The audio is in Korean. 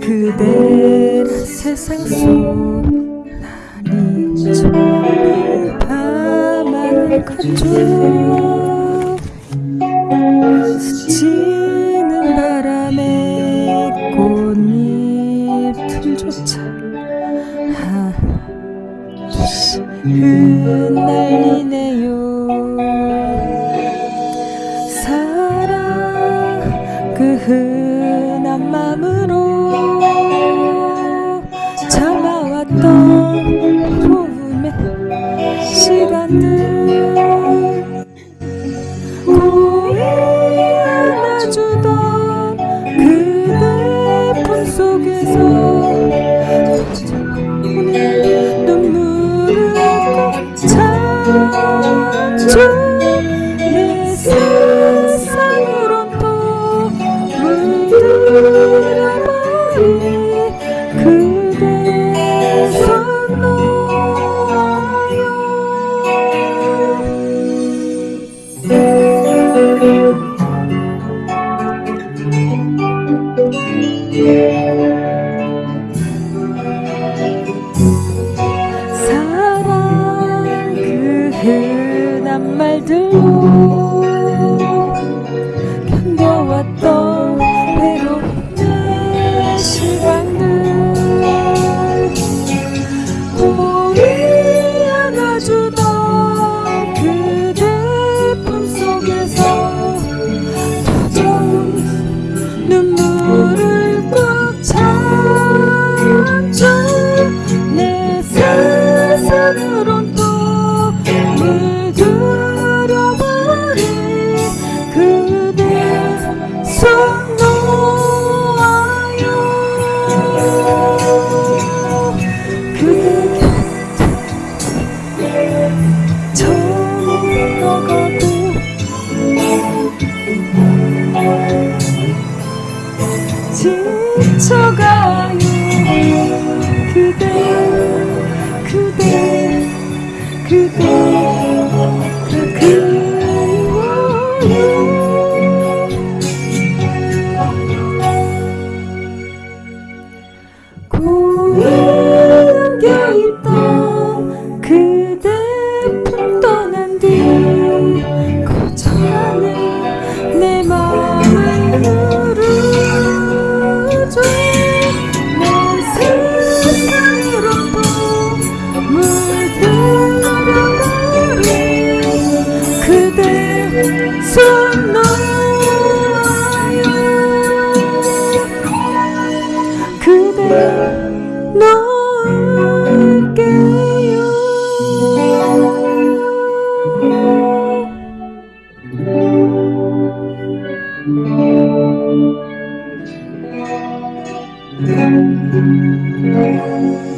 그대라 세상 속 나니 좋은 밤하늘 같죠 흩날리네요 아, 음. 사랑 그 흩. 주내 세상으로 또 물들어 버린 그대 선호요 사랑 그대 날들로 견뎌왔던 Thank you.